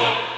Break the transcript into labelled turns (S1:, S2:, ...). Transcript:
S1: 있어.